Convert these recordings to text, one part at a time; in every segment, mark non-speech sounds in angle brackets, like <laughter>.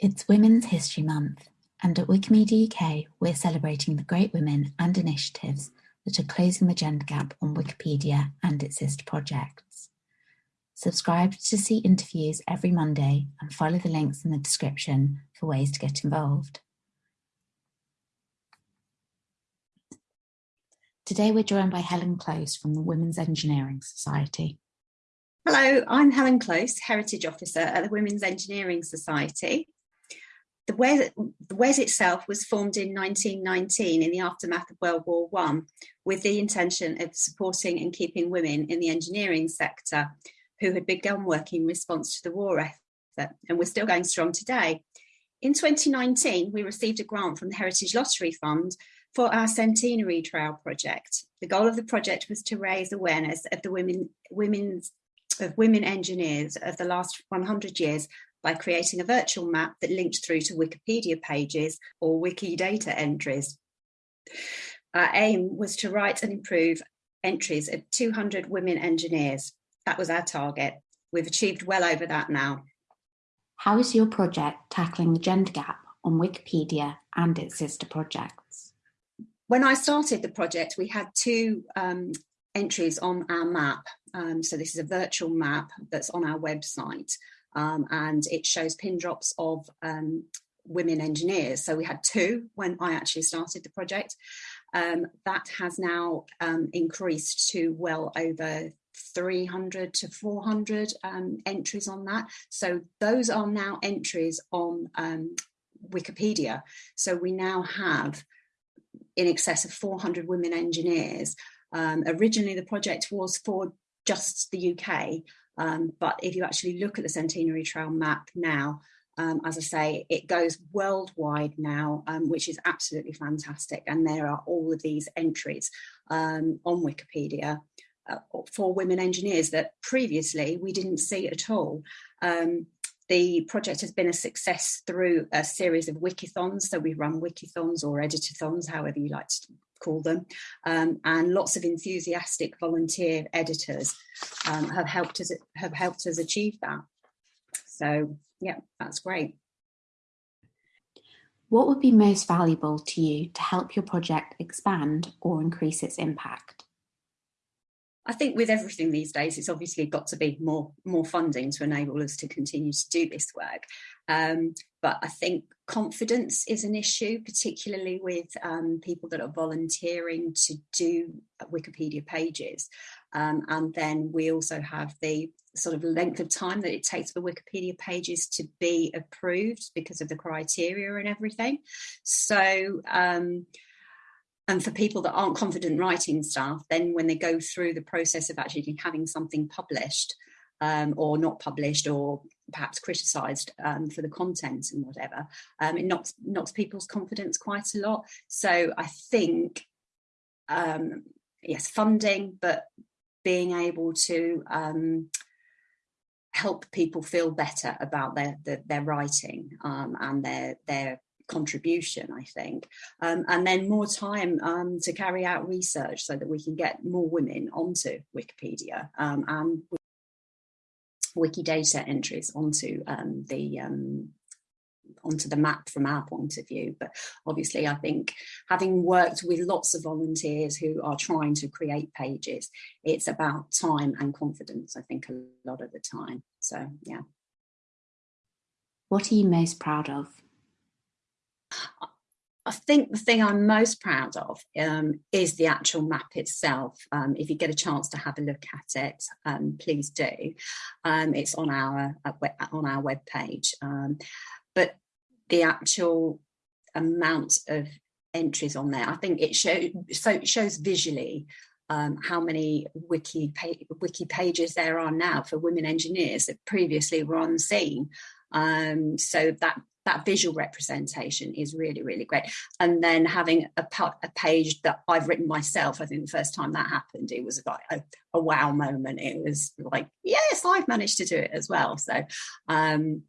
It's Women's History Month, and at Wikimedia UK, we're celebrating the great women and initiatives that are closing the gender gap on Wikipedia and its sister projects. Subscribe to see interviews every Monday and follow the links in the description for ways to get involved. Today we're joined by Helen Close from the Women's Engineering Society. Hello, I'm Helen Close, Heritage Officer at the Women's Engineering Society. The WES, the WES itself was formed in 1919 in the aftermath of World War One, with the intention of supporting and keeping women in the engineering sector who had begun working in response to the war effort and were still going strong today. In 2019, we received a grant from the Heritage Lottery Fund for our Centenary Trail project. The goal of the project was to raise awareness of the women, women's of women engineers of the last 100 years by creating a virtual map that linked through to Wikipedia pages or Wikidata entries. Our aim was to write and improve entries of 200 women engineers. That was our target. We've achieved well over that now. How is your project tackling the gender gap on Wikipedia and its sister projects? When I started the project, we had two um, entries on our map. Um, so this is a virtual map that's on our website um, and it shows pin drops of um, women engineers. So we had two when I actually started the project. Um, that has now um, increased to well over 300 to 400 um, entries on that. So those are now entries on Wikipedia. So we now have in excess of 400 women engineers um, originally, the project was for just the UK, um, but if you actually look at the Centenary Trail map now, um, as I say, it goes worldwide now, um, which is absolutely fantastic. And there are all of these entries um, on Wikipedia uh, for women engineers that previously we didn't see at all. Um, the project has been a success through a series of wikithons. So we run wikithons or editathons, however you like to call them, um, and lots of enthusiastic volunteer editors um, have helped us have helped us achieve that. So yeah, that's great. What would be most valuable to you to help your project expand or increase its impact? I think with everything these days, it's obviously got to be more more funding to enable us to continue to do this work. Um, but I think confidence is an issue, particularly with um, people that are volunteering to do Wikipedia pages. Um, and then we also have the sort of length of time that it takes for Wikipedia pages to be approved because of the criteria and everything. So um, and for people that aren't confident writing stuff, then when they go through the process of actually having something published um, or not published or perhaps criticised um, for the content and whatever, um, it knocks, knocks people's confidence quite a lot. So I think, um, yes, funding, but being able to um, help people feel better about their their, their writing um, and their their contribution, I think, um, and then more time um, to carry out research so that we can get more women onto Wikipedia um, and Wikidata entries onto um, the um, onto the map from our point of view. But obviously, I think having worked with lots of volunteers who are trying to create pages, it's about time and confidence, I think, a lot of the time. So, yeah. What are you most proud of? I think the thing I'm most proud of um, is the actual map itself. Um, if you get a chance to have a look at it, um, please do. Um, it's on our uh, on our web page. Um, but the actual amount of entries on there, I think it shows so shows visually um, how many wiki wiki pages there are now for women engineers that previously were unseen. Um, so that that visual representation is really, really great. And then having a, a page that I've written myself, I think the first time that happened, it was like a, a wow moment. It was like, yes, I've managed to do it as well. So um,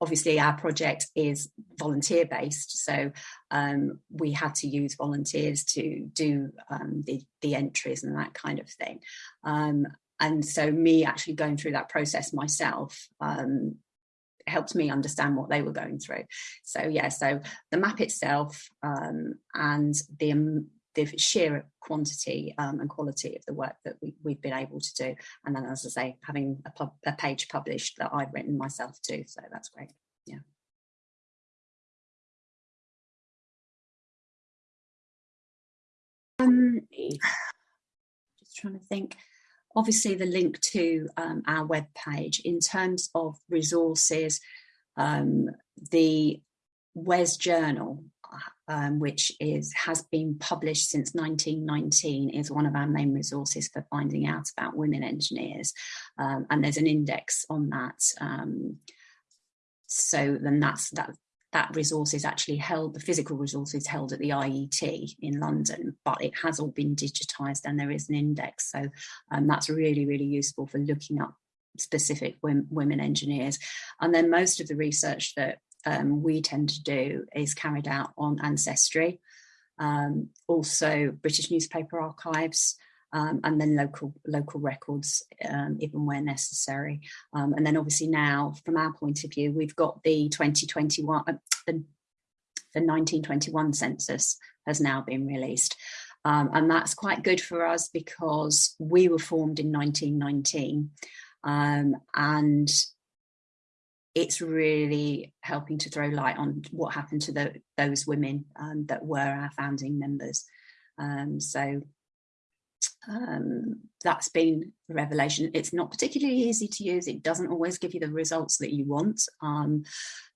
obviously our project is volunteer based so um, we had to use volunteers to do um, the, the entries and that kind of thing um, and so me actually going through that process myself um, helped me understand what they were going through. So yeah, so the map itself um, and the, um, the sheer quantity um, and quality of the work that we, have been able to do. And then, as I say, having a, a page published that I've written myself too. So that's great. Yeah. Um, <sighs> just trying to think obviously the link to um, our web page in terms of resources, um, the WES journal, um, which is has been published since 1919, is one of our main resources for finding out about women engineers. Um, and there's an index on that. Um, so then that's that that resource is actually held, the physical resource is held at the IET in London, but it has all been digitised and there is an index. So um, that's really, really useful for looking up specific women engineers. And then most of the research that um, we tend to do is carried out on Ancestry, um, also British newspaper archives, um, and then local local records um, even where necessary. Um, and then obviously now, from our point of view, we've got the 2021, uh, the, the 1921 census has now been released. Um, and that's quite good for us because we were formed in 1919 um, and it's really helping to throw light on what happened to the, those women um, that were our founding members. Um, so um, that's been a revelation. It's not particularly easy to use. It doesn't always give you the results that you want. Um,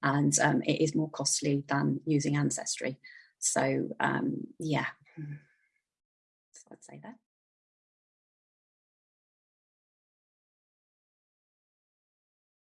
and um, it is more costly than using Ancestry. So um, yeah, so I'd say that.